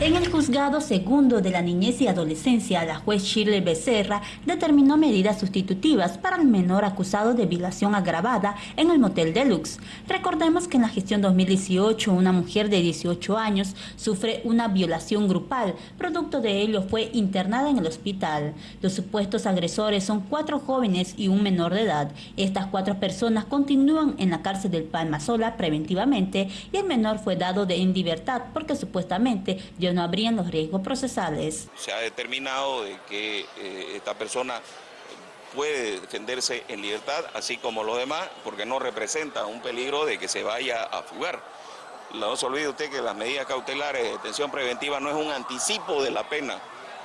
En el juzgado segundo de la niñez y adolescencia, la juez Shirley Becerra determinó medidas sustitutivas para el menor acusado de violación agravada en el Motel Deluxe. Recordemos que en la gestión 2018 una mujer de 18 años sufre una violación grupal. Producto de ello fue internada en el hospital. Los supuestos agresores son cuatro jóvenes y un menor de edad. Estas cuatro personas continúan en la cárcel del Palma Sola preventivamente y el menor fue dado de en libertad porque supuestamente no habrían los riesgos procesales. Se ha determinado de que eh, esta persona puede defenderse en libertad, así como los demás, porque no representa un peligro de que se vaya a fugar. No se olvide usted que las medidas cautelares de detención preventiva no es un anticipo de la pena,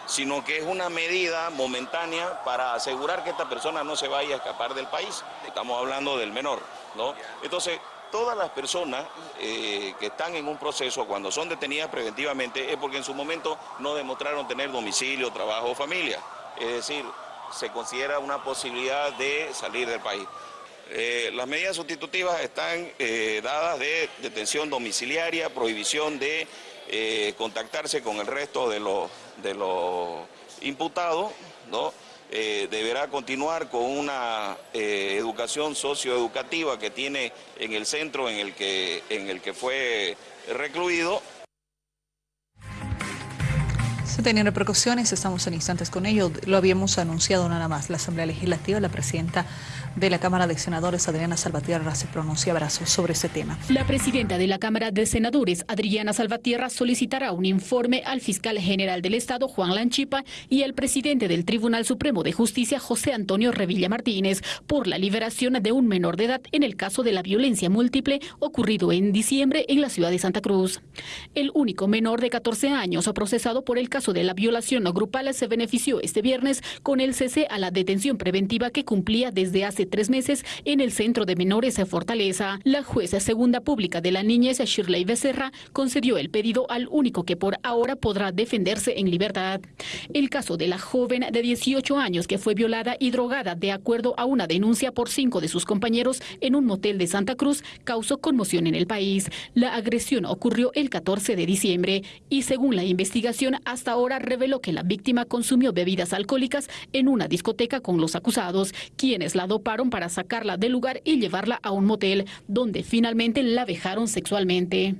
sino que es una medida momentánea para asegurar que esta persona no se vaya a escapar del país. Estamos hablando del menor, ¿no? Entonces, todas las personas eh, que están en un proceso cuando son detenidas preventivamente es porque en su momento no demostraron tener domicilio, trabajo o familia. Es decir, se considera una posibilidad de salir del país. Eh, las medidas sustitutivas están eh, dadas de detención domiciliaria, prohibición de contactarse con el resto de los, de los imputados, ¿no? Eh, deberá continuar con una eh, educación socioeducativa que tiene en el centro en el que, en el que fue recluido. Se tienen repercusiones, estamos en instantes con ello, lo habíamos anunciado nada más. La Asamblea Legislativa, la presidenta de la Cámara de Senadores, Adriana Salvatierra, se pronunciará sobre ese tema. La presidenta de la Cámara de Senadores, Adriana Salvatierra, solicitará un informe al fiscal general del Estado, Juan Lanchipa, y al presidente del Tribunal Supremo de Justicia, José Antonio Revilla Martínez, por la liberación de un menor de edad en el caso de la violencia múltiple ocurrido en diciembre en la ciudad de Santa Cruz. El único menor de 14 años procesado por el caso de la violación grupal se benefició este viernes con el cese a la detención preventiva que cumplía desde hace tres meses en el Centro de Menores de Fortaleza. La jueza segunda pública de la niñez, Shirley Becerra, concedió el pedido al único que por ahora podrá defenderse en libertad. El caso de la joven de 18 años que fue violada y drogada de acuerdo a una denuncia por cinco de sus compañeros en un motel de Santa Cruz causó conmoción en el país. La agresión ocurrió el 14 de diciembre y según la investigación hasta ahora reveló que la víctima consumió bebidas alcohólicas en una discoteca con los acusados, quienes la doparon para sacarla del lugar y llevarla a un motel, donde finalmente la vejaron sexualmente.